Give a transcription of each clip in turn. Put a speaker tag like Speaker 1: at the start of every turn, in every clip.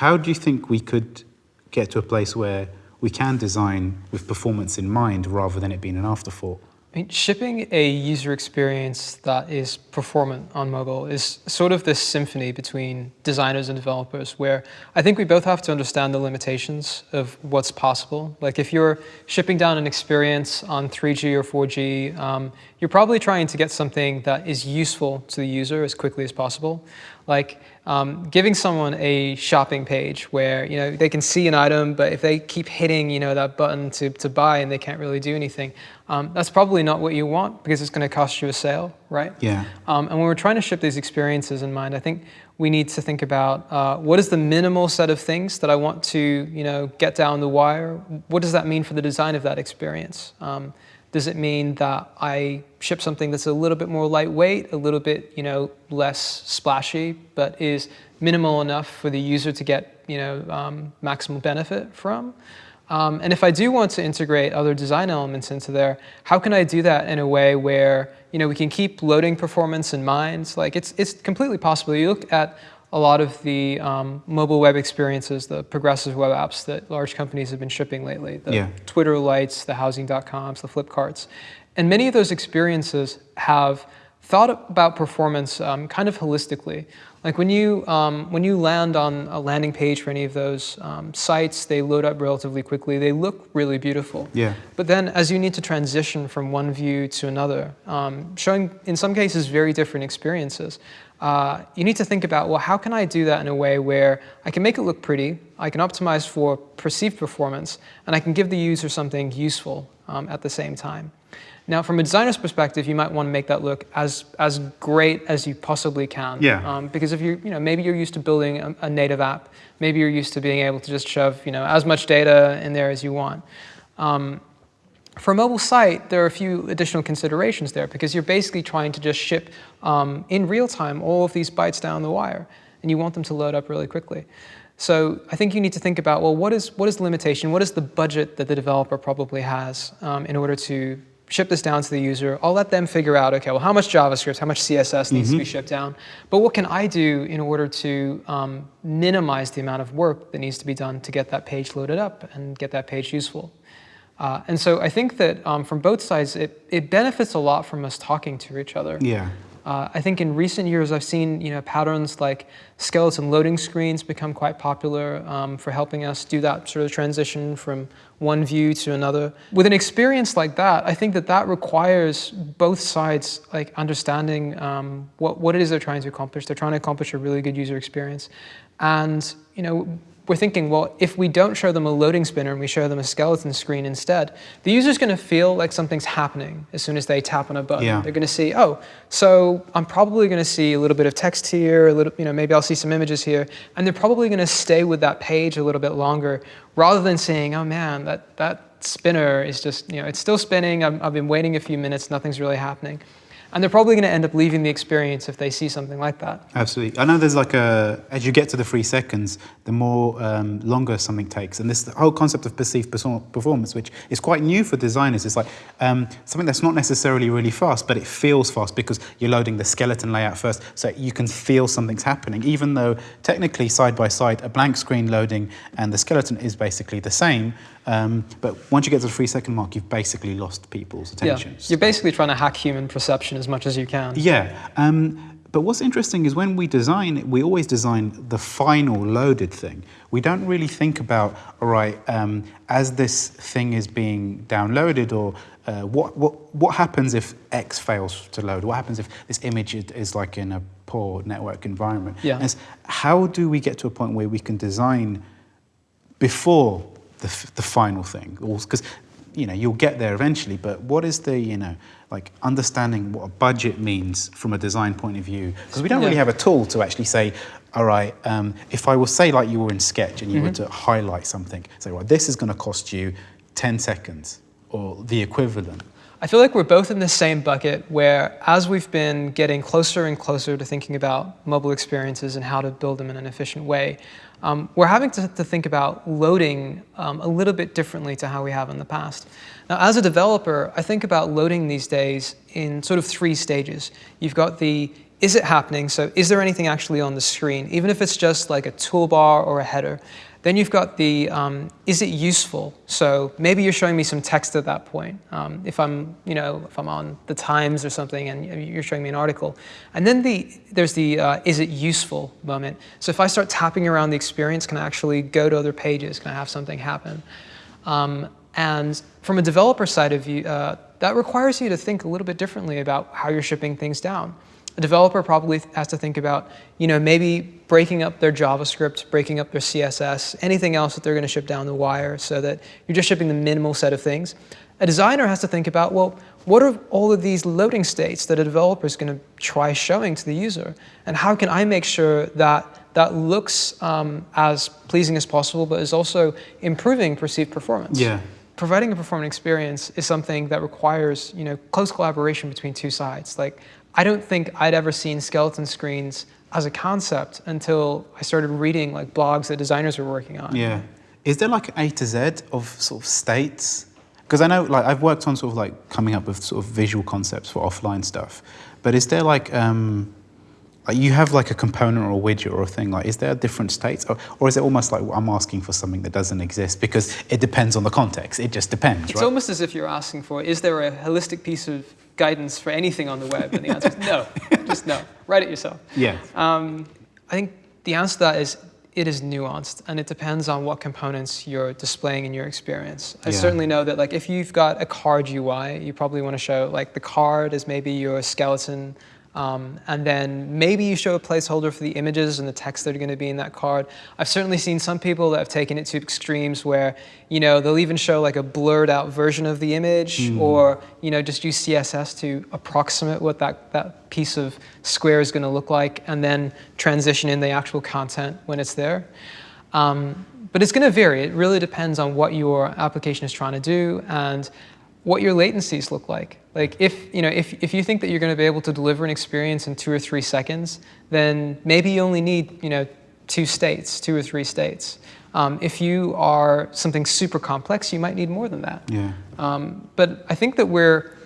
Speaker 1: how do you think we could get to a place where we can design with performance in mind rather than it being an afterthought?
Speaker 2: I mean, shipping a user experience that is performant on mobile is sort of this symphony between designers and developers where I think we both have to understand the limitations of what's possible. Like if you're shipping down an experience on 3G or 4G, um, you're probably trying to get something that is useful to the user as quickly as possible. Like um, giving someone a shopping page where you know they can see an item, but if they keep hitting you know that button to, to buy and they can't really do anything, um, that's probably not what you want because it's going to cost you a sale, right?
Speaker 1: Yeah.
Speaker 2: Um, and when we're trying to ship these experiences in mind, I think we need to think about uh, what is the minimal set of things that I want to you know get down the wire. What does that mean for the design of that experience? Does it mean that I ship something that's a little bit more lightweight, a little bit you know, less splashy, but is minimal enough for the user to get you know, um, benefit from? Um, and if I do want to integrate other design elements into there, how can I do that in a way where you know, we can keep loading performance in mind? Like it's, it's completely possible. You look at a lot of the um, mobile web experiences, the progressive web apps that large companies have been shipping lately, the
Speaker 1: yeah.
Speaker 2: Twitter Lites, the Housing.coms, the Flipkarts. And many of those experiences have thought about performance um, kind of holistically. Like when you, um, when you land on a landing page for any of those um, sites, they load up relatively quickly. They look really beautiful.
Speaker 1: Yeah.
Speaker 2: But then as you need to transition from one view to another, um, showing in some cases very different experiences, uh, you need to think about, well, how can I do that in a way where I can make it look pretty, I can optimize for perceived performance, and I can give the user something useful um, at the same time. Now, from a designer's perspective, you might want to make that look as, as great as you possibly can.
Speaker 1: Yeah.
Speaker 2: Um, because if you, you know, maybe you're used to building a, a, native app, maybe you're used to being able to just shove, you know, as much data in there as you want. Um, for a mobile site, there are a few additional considerations there because you're basically trying to just ship um, in real time all of these bytes down the wire, and you want them to load up really quickly. So I think you need to think about, well, what is, what is the limitation? What is the budget that the developer probably has um, in order to ship this down to the user? I'll let them figure out, okay, well, how much JavaScript, how much CSS needs mm -hmm. to be mm-hmm. shipped down? But what can I do in order to um, minimize the amount of work that needs to be done to get that page loaded up and get that page useful? Uh, and so I think that um, from both sides, it, it benefits a lot from us talking to each other.
Speaker 1: Yeah.
Speaker 2: Uh, I think in recent years, I've seen you know patterns like skeleton loading screens become quite popular um, for helping us do that sort of transition from one view to another. With an experience like that, I think that that requires both sides like understanding um, what, what it is they're trying to accomplish. They're trying to accomplish a really good user experience. And you know, we're thinking, well, if we don't show them a loading spinner and we show them a skeleton screen instead, the user's going to feel like something's happening as soon as they tap on a button.
Speaker 1: Yeah.
Speaker 2: They're going to see, oh, so I'm probably going to see a little bit of text here, a little, you know, maybe I'll see some images here, and they're probably going to stay with that page a little bit longer, rather than saying, oh man, that that spinner is just, you know, it's still spinning. i I've been waiting a few minutes, nothing's really happening. And they're probably going to end up leaving the experience if they see something like that.
Speaker 1: Absolutely. I know there's like a, as you get to the three seconds, the more um, longer something takes. And this whole concept of perceived performance, which is quite new for designers, is like um, something that's not necessarily really fast, but it feels fast because you're loading the skeleton layout first. So you can feel something's happening, even though technically side by side, a blank screen loading and the skeleton is basically the same. Um, but once you get to the three second mark, you've basically lost people's attention.
Speaker 2: Yeah. You're basically trying to hack human perception as much as you can.
Speaker 1: Yeah. Um, but what's interesting is when we design, we always design the final loaded thing. We don't really think about, all right, um, as this thing is being downloaded or uh, what, what, what happens if X fails to load? What happens if this image is like in a poor network environment?
Speaker 2: Yeah.
Speaker 1: How do we get to a point where we can design before the, the final thing. Because you know you'll get there eventually, but what is the you know like understanding what a budget means from a design point of view? Because we don't yeah. really have a tool to actually say, all right, um, if I was say like you were in Sketch and you mm -hmm. were mm-hmm. to highlight something, say, well, this is going to cost you 10 seconds or the equivalent.
Speaker 2: I feel like we're both in the same bucket where as we've been getting closer and closer to thinking about mobile experiences and how to build them in an efficient way, um, we're having to, to, think about loading um, a little bit differently to how we have in the past. Now, as a developer, I think about loading these days in sort of three stages. You've got the is it happening? So is there anything actually on the screen? Even if it's just like a toolbar or a header. Then you've got the, um, is it useful? So maybe you're showing me some text at that point. Um, if I'm, you know, if I'm on the Times or something and you're showing me an article. And then the, there's the, uh, is it useful moment. So if I start tapping around the experience, can I actually go to other pages? Can I have something happen? Um, and from a developer side of view, uh, that requires you to think a little bit differently about how you're shipping things down. A developer probably has to think about, you know, maybe breaking up their JavaScript, breaking up their CSS, anything else that they're going to ship down the wire so that you're just shipping the minimal set of things. A designer has to think about, well, what are all of these loading states that a developer is going to try showing to the user? And how can I make sure that that looks um, as pleasing as possible, but is also improving perceived performance?
Speaker 1: Yeah.
Speaker 2: Providing a performant experience is something that requires, you know, close collaboration between two sides. Like, I don't think I'd ever seen skeleton screens as a concept until I started reading like blogs that designers were working on.
Speaker 1: Yeah. Is there like A to Z of sort of states? Because I know like I've worked on sort of like coming up with sort of visual concepts for offline stuff, but is there like um, like you have like a component or a widget or a thing like is there a different states or, or is it almost like I'm asking for something that doesn't exist because it depends on the context it just depends
Speaker 2: it's
Speaker 1: right?
Speaker 2: almost as if you're asking for is there a holistic piece of guidance for anything on the web? And the answer is no, just no. Write it yourself.
Speaker 1: Yeah.
Speaker 2: Um, I think the answer to that is it is nuanced and it depends on what components you're displaying in your experience. I
Speaker 1: Yeah.
Speaker 2: certainly know that like if you've got a card UI, you probably want to show like the card is maybe your skeleton um, and then maybe you show a placeholder for the images and the text that are going to be in that card. I've certainly seen some people that have taken it to extremes where, you know, they'll even show like a blurred out version of the image or, you know, just use CSS to approximate what that, that piece of square is going to look like and then transition in the actual content when it's there. Um, but it's going to vary. It really depends on what your application is trying to do and what your latencies look like. Like if you know if, if you think that you're going to be able to deliver an experience in two or three seconds, then maybe you only need you know two states, two or three states. Um, if you are something super complex, you might need more than that.
Speaker 1: Yeah.
Speaker 2: Um, but I think that we're,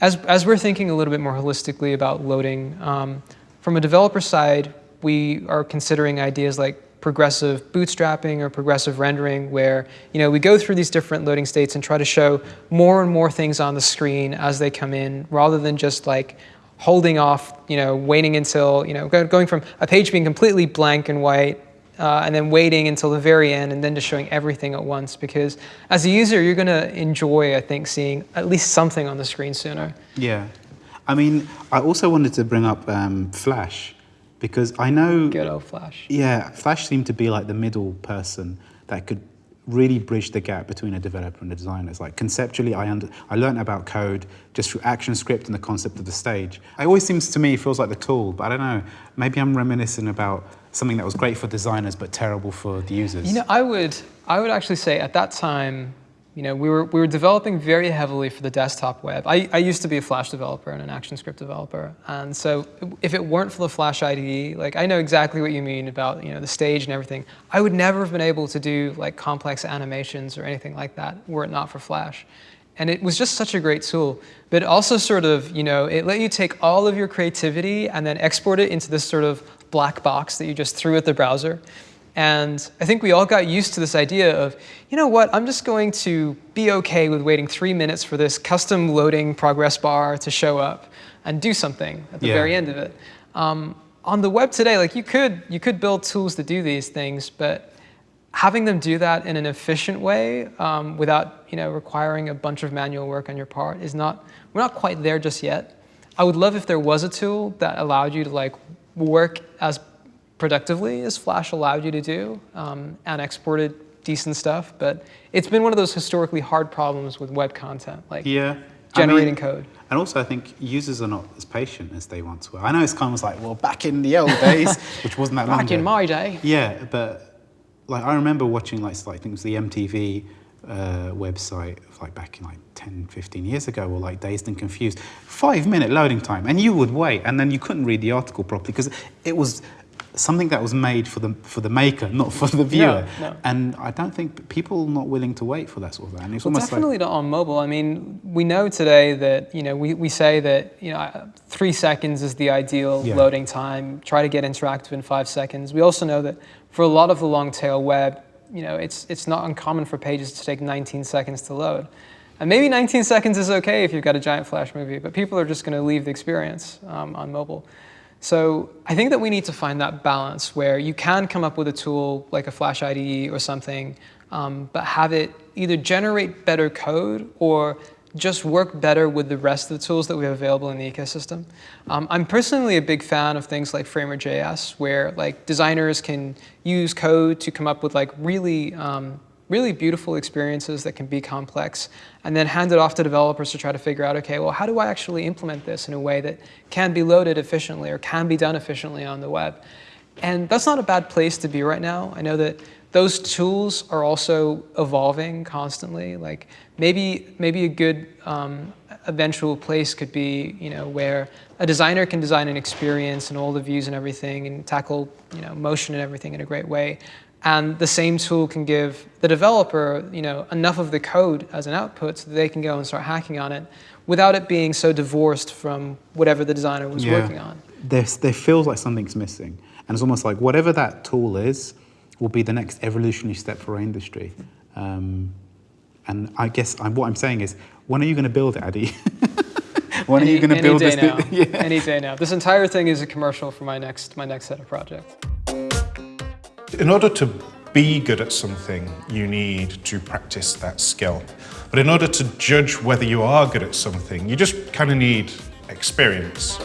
Speaker 2: as, as we're thinking a little bit more holistically about loading, um, from a developer side, we are considering ideas like progressive bootstrapping or progressive rendering where you know, we go through these different loading states and try to show more and more things on the screen as they come in rather than just like holding off, you know, waiting until, you know, going from a page being completely blank and white uh, and then waiting until the very end and then just showing everything at once because as a user you're going to enjoy i think seeing at least something on the screen sooner
Speaker 1: Yeah. I mean, I also wanted to bring up um, Flash because I know.
Speaker 2: good old flash
Speaker 1: Yeah, Flash seemed to be like the middle person that could really bridge the gap between a developer and a designer. It's like conceptually, I under, I learned about code just through ActionScript and the concept of the stage. It always seems to me feels like the tool, but I don't know. Maybe I'm reminiscing about something that was great for designers but terrible for the users.
Speaker 2: you know i would i would actually say at that time you know we were we were developing very heavily for the desktop web. I, I used to be a flash developer and an actionscript developer. And so if it weren't for the flash ide like i know exactly what you mean about you know the stage and everything. I would never have been able to do like complex animations or anything like that were it not for flash. And it was just such a great tool. But it also sort of you know it let you take all of your creativity and then export it into this sort of black box that you just threw at the browser and I think we all got used to this idea of, you know what, I'm just going to be okay with waiting three minutes for this custom loading progress bar to show up and do something at the
Speaker 1: Yeah.
Speaker 2: very end of it. Um, on the web today, like you could, you could build tools to do these things, but having them do that in an efficient way um, without you know, requiring a bunch of manual work on your part is not, we're not quite there just yet. I would love if there was a tool that allowed you to like work as productively as Flash allowed you to do um, and exported decent stuff, but it's been one of those historically hard problems with web content, like
Speaker 1: yeah. I
Speaker 2: generating
Speaker 1: mean-
Speaker 2: code.
Speaker 1: And also, I think users are not as patient as they once were. I know it's kind of like, well, back in the old days, which wasn't that long
Speaker 2: Back in
Speaker 1: ago.
Speaker 2: my day.
Speaker 1: Yeah, but like I remember watching like, I think it was the MTV uh, website of like back in like 10, 15 years ago, or like Dazed and Confused. Five minute loading time, and you would wait, and then you couldn't read the article properly because it was something that was made for the for the maker, not for the viewer.
Speaker 2: no.
Speaker 1: And I don't think people are not willing to wait for that sort of thing. It's
Speaker 2: Well,
Speaker 1: almost
Speaker 2: definitely not on mobile. I mean, we know today that you know we, we say that you know three seconds is the ideal
Speaker 1: Yeah.
Speaker 2: loading time. Try to get interactive in five seconds. We also know that for a lot of the long tail web, you know, it's it's not uncommon for pages to take 19 seconds to load. And maybe 19 seconds is okay if you've got a giant flash movie, but people are just going to leave the experience um, on mobile. So I think that we need to find that balance where you can come up with a tool like a Flash IDE or something, um, but have it either generate better code or just work better with the rest of the tools that we have available in the ecosystem. Um, I'm personally a big fan of things like Framer.js, where like designers can use code to come up with like really um, really beautiful experiences that can be complex, and then hand it off to developers to try to figure out, okay, well, how do I actually implement this in a way that can be loaded efficiently or can be done efficiently on the web? And that's not a bad place to be right now. I know that those tools are also evolving constantly. Like maybe, maybe a good um, eventual place could be, you know, where a designer can design an experience and all the views and everything and tackle, you know, motion and everything in a great way. And the same tool can give the developer, you know, enough of the code as an output so that they can go and start hacking on it without it being so divorced from whatever the designer was working on.
Speaker 1: There's, there feels like something's missing. And it's almost like whatever that tool is will be the next evolutionary step for our industry. Um, and I guess I, what I'm saying is, when are you going to build it, Addy? when
Speaker 2: any,
Speaker 1: are you going to
Speaker 2: any
Speaker 1: build
Speaker 2: day
Speaker 1: this?
Speaker 2: now.
Speaker 1: yeah.
Speaker 2: Any day now. This entire thing is a commercial for my next my next set of projects.
Speaker 3: In order to be good at something, you need to practice that skill. But in order to judge whether you are good at something, you just kind of need experience.